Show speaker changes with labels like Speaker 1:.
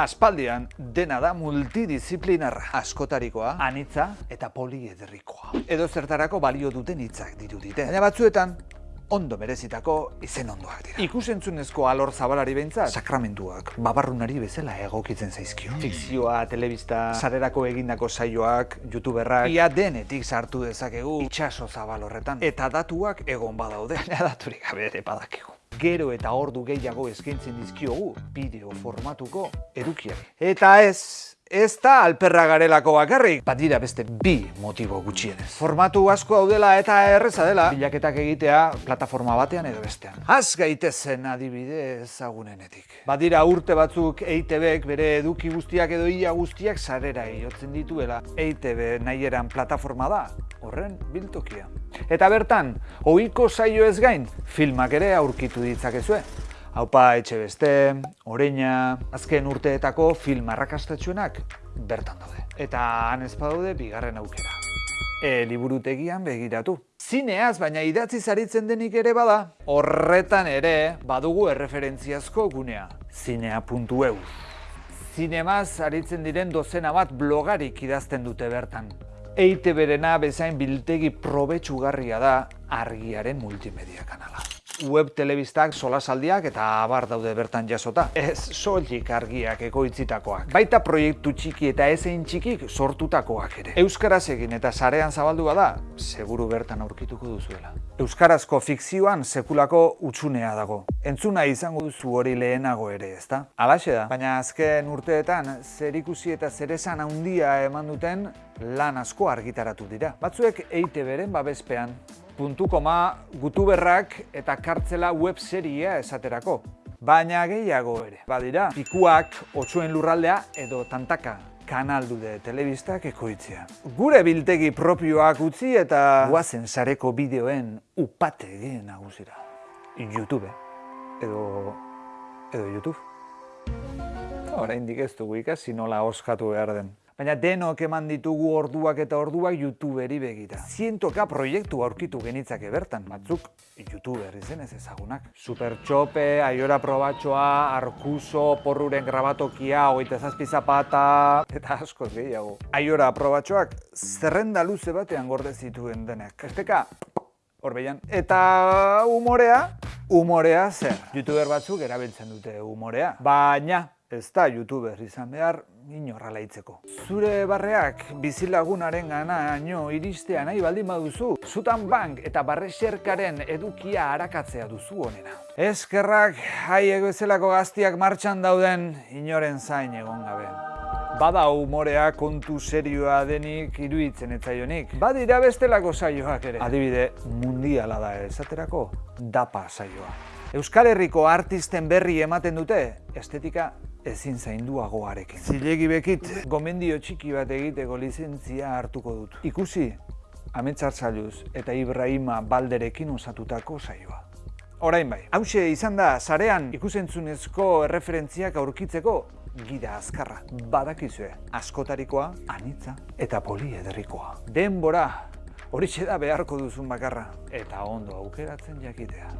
Speaker 1: Aspaldian dena da multidisciplinarra, askotarikoa, anitza eta poliederrikoa. Edo zertarako balio duten hitzak dirudite. Baina batzuetan ondo merezitako izen ondoak dira. Ikusentzunezko alor zabalari behintzat, sakramentuak, babarrunari bezala egokitzen zaizkio. Fikzioa, telebista, sarerako egindako saioak, youtuberrak, ia denetik sartu dezakegu itxaso zabal horretan. Eta datuak egon badaude, baina daturik gabe ere badakigu. Gero eta ordu gehiago eskaintzen dizkiogu bideo formatuko edukiari. Eta ez, ez da alperra garelako bakarrik, badira beste bi motibo gutxienez. Formatu asko daudela eta erreza dela, bilaketak egitea plataforma batean edo bestean. Az gaitezen adibide ezagunenetik. Badira urte batzuk EITBek bere eduki guztiak edo ia guztiak sarera iotzen dituela. EITB nahieran plataforma da, horren biltokia. Eta bertan, ohiko saio ez gain, filmak ere aurkitu ditzakezue. Haupa etxe beste, oreina, azken urteetako film arrakastatxuenak bertan daude. Eta han ez badaude bigarren aukera. E, liburutegian begiratu. Zineaz, baina idatzi zaritzen denik ere bada, horretan ere badugu erreferentziazko gunea. Zinea.eu Zinemaz aritzen diren dozena bat blogarik idazten dute bertan. EITB-rena bezain biltegi probetsugarria da argiaren multimedia kanala. Web telebistak solasaldiak eta abar daude bertan jasota. Ez soilik argiak ekoitzitakoak. Baita proiektu txiki eta ezein txikik sortutakoak ere. Euskaraz egin eta sarean zabaldu bada, seguru bertan aurkituko duzuela. Euskarazko fikzioan sekulako utxunea dago. Entzuna izango duzu hori lehenago ere, ezta? Alaxe da, baina azken urteetan zer ikusi eta zer esan handia eman duten lan asko argitaratu dira. Batzuek EITB-ren babespean, puntu koma, gutuberrak eta kartzela web seria esaterako. Baina gehiago ere. Badira, pikuak, otxuen lurraldea edo tantaka kanaldude telebistak ekoitzea. Gure biltegi propioak utzi eta guazen sareko bideoen upate egin nagusira. YouTube. Edo... edo YouTube. Oraindik ez dugu ikasi nola oskatu behar den. Baina denok eman ditugu orduak eta orduak youtuberi begira. Zientoka proiektu aurkitu genitzake bertan, batzuk youtuber izenez ezagunak. Supertxope, aiora probatxoa, arkuso, porruren grabatokia, oita zazpi zapata, eta askoz gehiago. Aiora probatxoak zerrenda luze batean gorde zituen denek. Esteka, horbeian. Eta umorea, umorea zer. Youtuber batzuk erabiltzen dute umorea. Baina, ez da youtuber izan behar inorra laitzeko. Zure barreak bizilagunaren gana iristea nahi baldin baduzu, zutan bank eta barrexerkaren edukia harakatzea duzu onena. Eskerrak haiek bezalako gaztiak martxan dauden inoren zain egon gabe. Bada humorea kontu serioa denik iruditzen etzaionik. Badira bestelako saioak ere. Adibide, mundiala da esaterako, dapa saioa. Euskal Herriko artisten berri ematen dute, estetika ezin zainduagoarekin. Zilegi bekit, gomendio txiki bat egiteko lizentzia hartuko dut. Ikusi, Ametsartzailuz eta Ibrahima Balderekin osatutako saioa. Orain bai, hause izan da, sarean ikusentzunezko erreferentziak aurkitzeko gida azkarra. Badakizue, askotarikoa, anitza eta poliederrikoa. Denbora, hori da beharko duzun bakarra. Eta ondo aukeratzen jakitea.